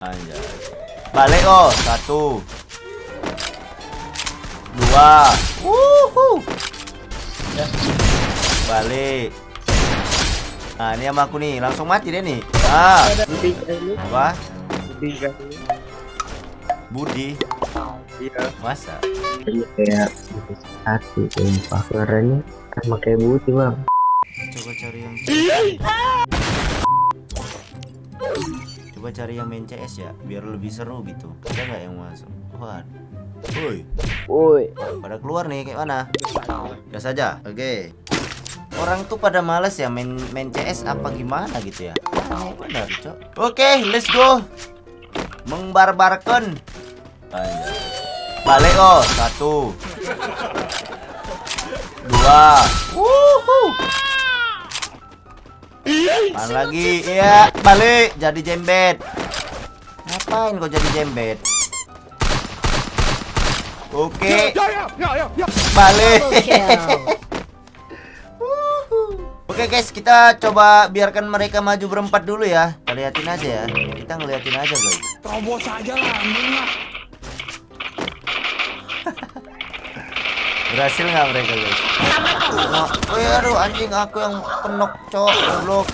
Anjay. Balik oh, satu. Dua. Wuhu. Balik. Nah, ini sama aku nih, langsung mati deh nih. Ah, Budi apa? Budi iya Masa? Iya, kayak Budi satu sumpah suaranya sama kayak Budi bang Coba cari yang Coba cari yang main CS ya, biar lebih seru gitu. Ada nggak yang masuk? Wah. Woi, woi pada keluar nih kayak mana? Udah saja. Oke. Orang tuh pada males ya main main CS apa gimana gitu ya. Benar, Cok. Oke, let's go. Mengbarbarkan. Balik oh, satu. Dua. Wuhu. Pan lagi, iya, balik jadi jembet. Ngapain kau jadi jembet? Oke. Balik. Double kill. Oke guys, kita coba biarkan mereka maju berempat dulu ya. Kita liatin aja ya. Kita ngeliatin aja guys. Terobos aja lah. Berhasil nggak mereka guys? Oh, oh aduh anjing aku yang penok cok goblok.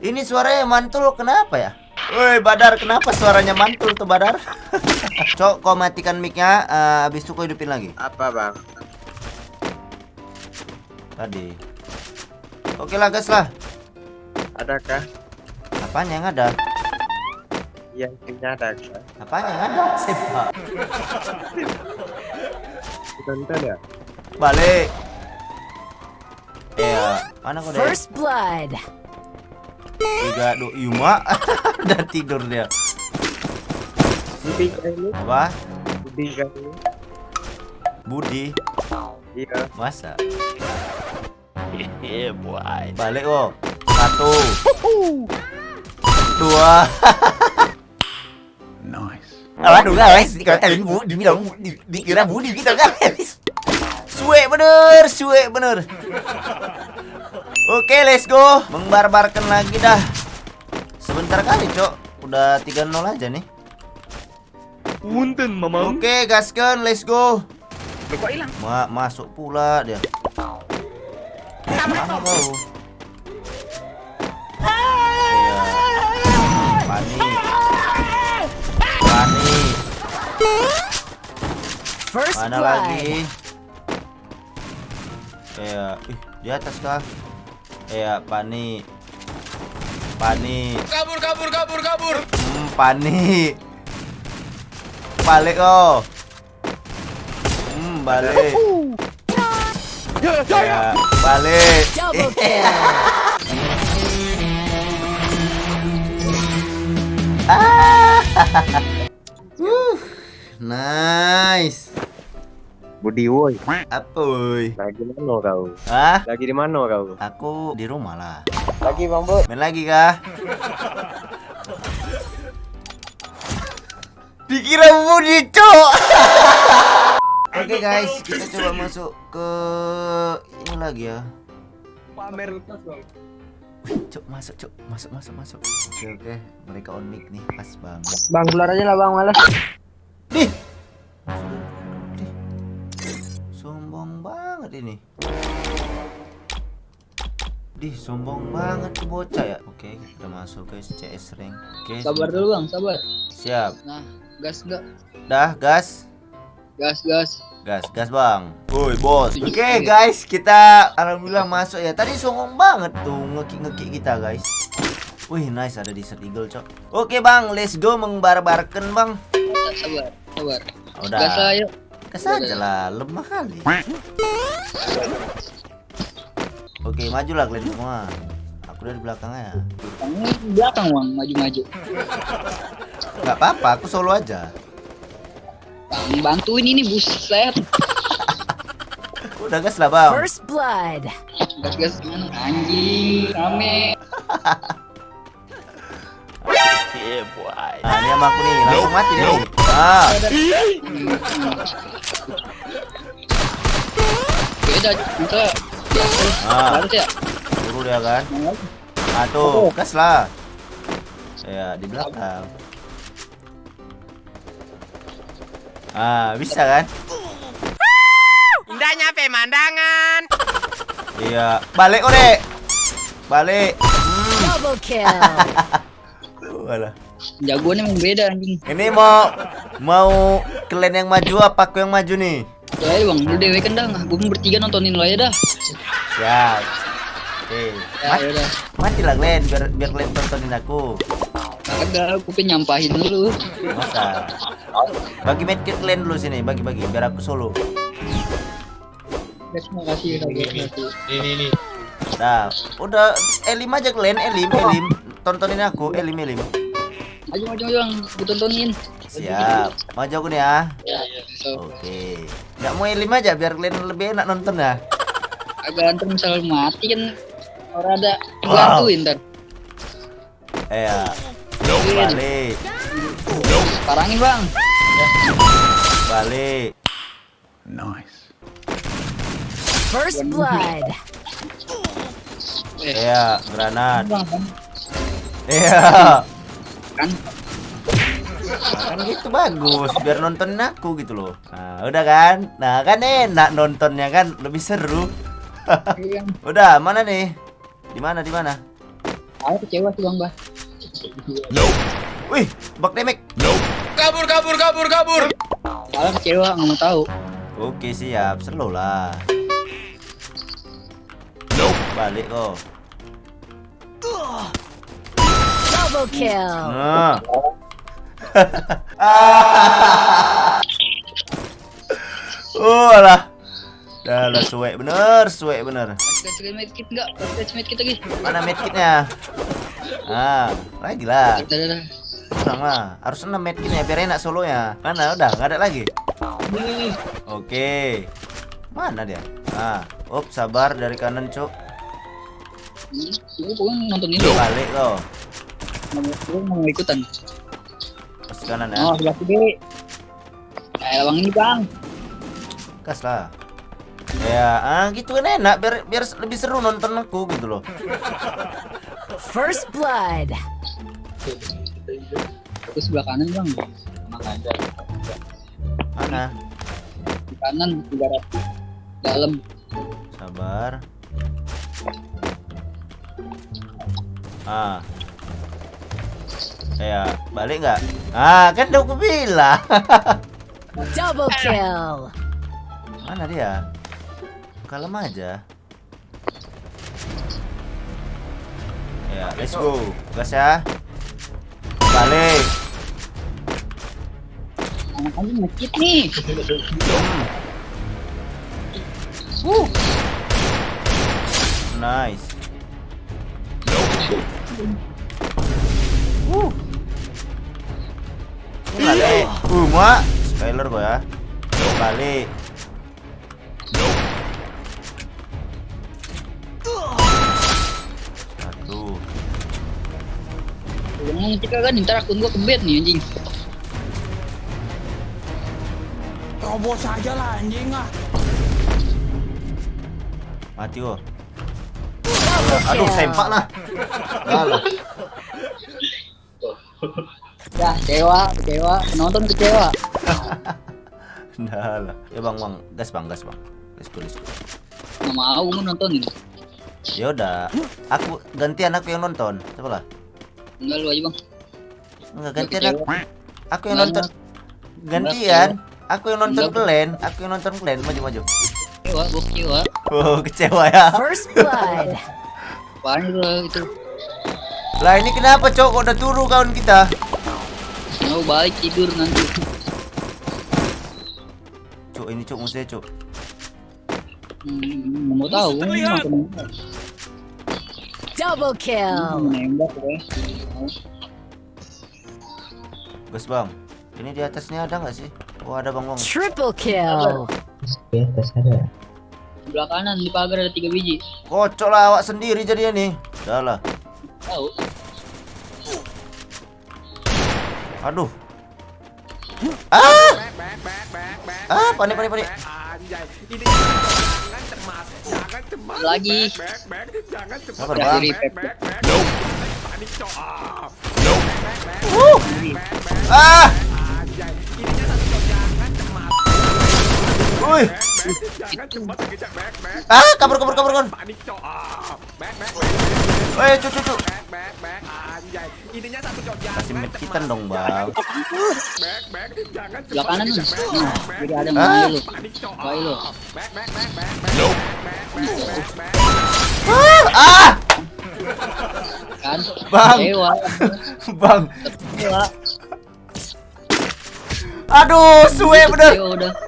Ini suaranya mantul kenapa ya? Woi Badar kenapa suaranya mantul tuh Badar? cok kau matikan micnya, eh, habis itu kau hidupin lagi. apa bang Tadi. Oke lah guys lah. adakah Apanya yang ada? yang punya adakah Apanya yang ada? Sepak. tonton ya Balik. Iya, mana kau deh? First blood. Tiga do Yuma udah tidur dia. Budi kan ini Apa? Budi kan ini Budi. iya Masa? Iya, boy. Balik oh. Satu. Dua. Nice. Aduh guys, dikatain bu, dibilang di- dikira Budi gitu guys. Suwe bener, suwe bener. Oke, let's go. Mengbarbarkan lagi dah. Sebentar kali, Cok. Udah 3-0 aja nih. Punten, mamam. Oke, gaskan, let's go. Kok hilang? Ma masuk pula dia. Mana kau? Iya. Panik. Panik. First Mana blood. lagi? Iya, ih, di atas kah? Iya, panik. Panik. Kabur, kabur, kabur, kabur. Hmm, panik. Balik oh. Hmm, balik. Ya, ya, ya. Ya, balik. Double kill. Uh, nice. Budi woi Apa woi? lagi mana kau Hah? lagi di mana kau Aku di rumah lah. lagi bang bud Main lagi kah? Dikira Budi, Cok. Oke guys, kita coba masuk ke ini lagi ya. pamer tas bang Cok, masuk, Cok. Masuk, masuk, masuk. Oke, oke. Mereka on mic nih, pas banget. bang keluar aja lah bang malas ini. Dih, sombong banget tuh bocah ya. Oke, kita masuk guys CS rank. Oke. Sabar dulu bang, sabar. Siap. Nah, gas enggak? Dah, gas. Gas, gas. Gas, gas bang. Woi bos. Oke guys, kita alhamdulillah masuk ya. Tadi songong banget tuh ngeki-ngeki kita guys. Wih nice ada di Eagle cok. Oke bang, let's go mengbarbarkan bang. Sabar, sabar. Udah. Gas lah, yuk. Aja lah, lemah kali. Oke majulah kalian semua. Aku dari belakangnya. Kamu di belakang bang, maju-maju. Gak apa-apa, aku solo aja. Bang, bantuin ini buset. Udah gas lah bang. First blood. Gas, gas. Mana? Anjing, rame. Nah ini sama aku nih, langsung mati nih. Ah, Beda, kita. ah, ya. turu dia kan. Ah tuh, gas lah. Ya, di belakang. Ah, bisa kan? Indahnya pemandangan. Iya, balik ore. Balik. Double kill. Walah. Jagoannya emang beda anjing. Ini mau mau kalian yang maju apa aku yang maju nih? Ya bang, lu dewe kan dah. Gue bertiga nontonin lo aja dah. Siap. Oke. Ya udah. mati lah kalian biar biar kalian tontonin aku. Agak, aku pengen nyampahin dulu. Masa? Bagi medkit kalian dulu sini, bagi-bagi biar aku solo. Ya, Terima kasih, terima kasih. Dah, udah Elim aja kalian, Elim, Elim. Tontonin aku, Elim, Elim. Maju, maju, maju bang. Gue tontonin. Siap. Maju aku nih ya. Ya, so, Oke. Nggak mau Elim aja biar kalian lebih enak nonton ya. agak ntar misal mati kan orang ada Wow. bantuin ntar. Eh, ya. balik, Parangin bang. balik. First blood. Eh, Iya, granat. Iya. Kan Kan gitu bagus, biar nontonin aku gitu loh. Nah, udah kan? Nah, kan enak nontonnya kan, lebih seru. Iya, Udah, mana nih? Di mana? Di mana? aku kecewa sih bang bah. Wih, bak demek. Kabur, kabur, kabur, kabur. Malah kecewa nggak mau tahu. Oke, siap. Slow lah. Balik kok. Double kill. Nah. oh alah. Dah lah suwe bener, suwe bener. Medkit medkit lagi. Mana medkitnya? Ah, lagi lah. Lah. Harus 6 medkitnya biar enak solonya. Mana udah nggak ada lagi. Oke. Mana dia? Ah, up sabar dari kanan, Cuk. Hmm, Gue pokoknya nontonin lu. Balik kok. Gue mau ikutan. Pas kanan ya. Oh, sebelah kiri. Eh, bang ini bang. Gas lah. Ya, ah gitu kan enak biar biar lebih seru nonton aku gitu loh. First blood. Aku sebelah kanan bang. Mana? Di kanan, di barat. Dalam. Sabar. Ah. Ya, balik nggak? Ah, kan udah aku bilang. Double kill. Mana dia? Kalem aja. Ya, let's go. Gas ya. Balik. Anak-anak medkit nih. Nice. Uh. Balik. Uh, mak. Spoiler gua ya. Balik. Satu. Ngomong kita kan ntar akun gua ke bed nih anjing. Mati gua. Double Aduh, kill. sempak lah. Ya, kecewa, kecewa. Penonton kecewa. Dah lah. Ya bang, bang, gas bang, gas bang. Let's go, let's go. Nggak mau nontonin. Ya udah, aku gantian aku yang nonton. Coba lah. Enggak lu aja bang. Enggak gantian Kecewa. aku. Aku yang nonton. Gantian. Aku yang nonton kalian. Aku yang nonton kalian. Maju, maju. Kecewa, gue kecewa. Oh, kecewa ya. First blood. Apaan itu lah itu? Lah ini kenapa, Cok? Kok udah turu kawan kita? Mau balik tidur nanti. Cok, ini Cok musuhnya, Cok. Hmm, mau tahu. Double kill. nembak gue. Gas, Bang. Ini di atasnya ada nggak sih? Oh, ada Bang, Bang. Triple kill. Di atas ada. Sebelah kanan di pagar ada tiga biji. Kocok lah awak sendiri jadinya nih. Udah lah. Tahu? Aduh. Ah! Ah, panik, panik, panik. Lagi. Sabar, Bang. Pep. Ah! Woi. Ah, kabur kabur kabur kabur. Woi, cucu cucu. Kasih medkitan dong, Bang. Sebelah kanan tuh. Nah, jadi ada manggil lu. Lu. Ah! ah! Kan? Bang. Dewa. Bang. Dewa. Aduh, suwe bener.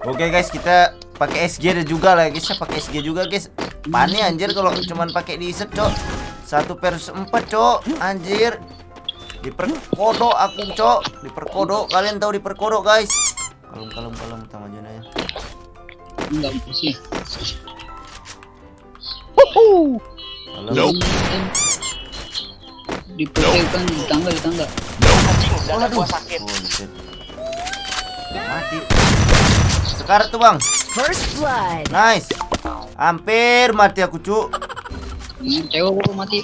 Oke guys, kita pakai SG ada juga lah guys. Ya pakai SG juga guys. Pane anjir kalau cuman pakai di set, Cok. Satu per empat, Cok. Anjir. Diperkodok aku, Cok. Diperkodok. Kalian tahu diperkodok, guys. Kalem kalem kalem tama aja ya. Enggak sih. Kalem. Di kan di tangga di tangga. Waduh. Bullshit. Mati. Sekarang tuh, Bang. First blood. Nice. Hampir mati aku, Cuk. Ini cewek gua mati.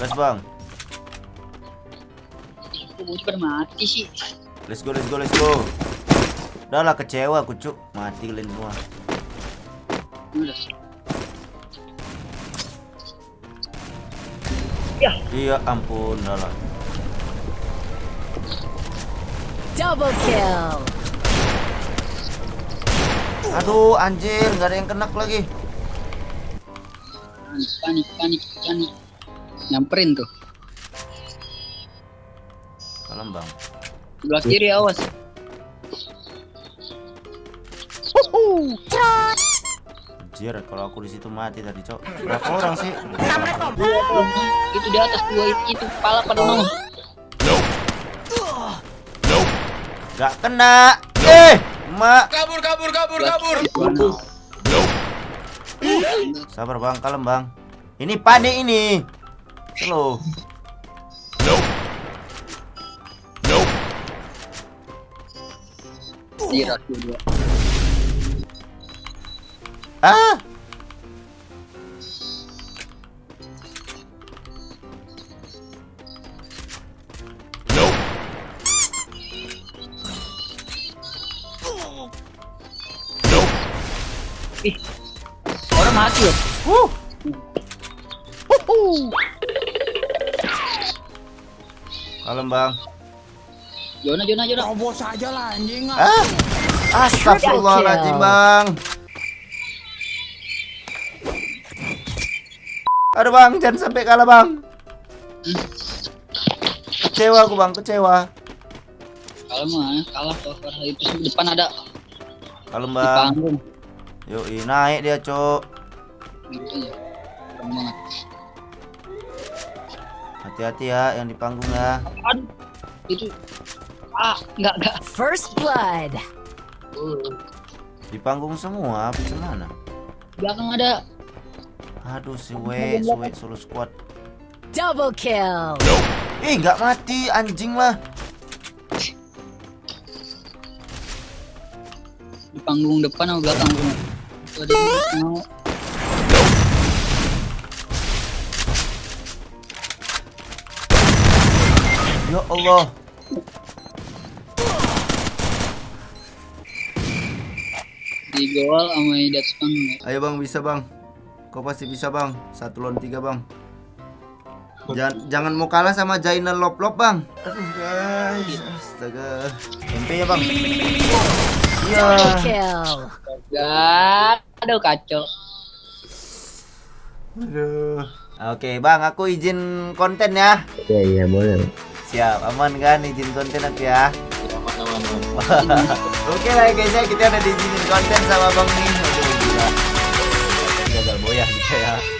Gas, Bang. Pada mati sih? Let's go, let's go, let's go. Udah lah kecewa aku, Cuk. Mati kalian semua. Udah. Iya, ampun, udah lah. Double kill. Aduh, anjir, nggak ada yang kenak lagi. Panik, panik, panik. Nyamperin tuh. Kalem, Bang. Sebelah kiri awas. Anjir, kalau aku di situ mati tadi, Cok. Berapa orang sih? Itu di atas dua itu kepala pada nongol. Gak kena. Eh, mak. Kabur, kabur, kabur, kabur. Sabar, Bang. Kalem, Bang. Ini panik ini. Slow. Iya. Ah. Bang. Jona, Jona, Jona. Ah. Astagfirullahaladzim, Bang. Aduh, Bang, jangan sampai kalah, Bang. Kecewa aku, Bang, kecewa. Kalau mah kalah karena itu di depan ada Kalem, Bang. Yoi, naik dia, Cok. Gitu ya. Keren. Hati-hati ya yang di panggung ya. Aduh. Itu ah enggak enggak. First blood. Di panggung semua, apa mana? Belakang ada Aduh, si we, si we solo squad. Double kill. Ih, nggak mati, anjing lah. di panggung depan sama belakang semua. Itu ada yang mau Ya Allah. di gol sama atas panggung. ya. Ayo bang, bisa bang. Kau pasti bisa bang. Satu lawan tiga bang. Jangan, jangan mau kalah sama Jainal Lop Lop bang. Aduh guys, astaga. MP ya bang. Iya. Gak, aduh kacau. Aduh. Oke bang, aku izin konten ya. Iya iya boleh. Siap, aman kan izin konten aku ya. Oke lah guys ya, kita udah diizinin konten sama bang nih. Aduh gila. Gagal boyah kita ya.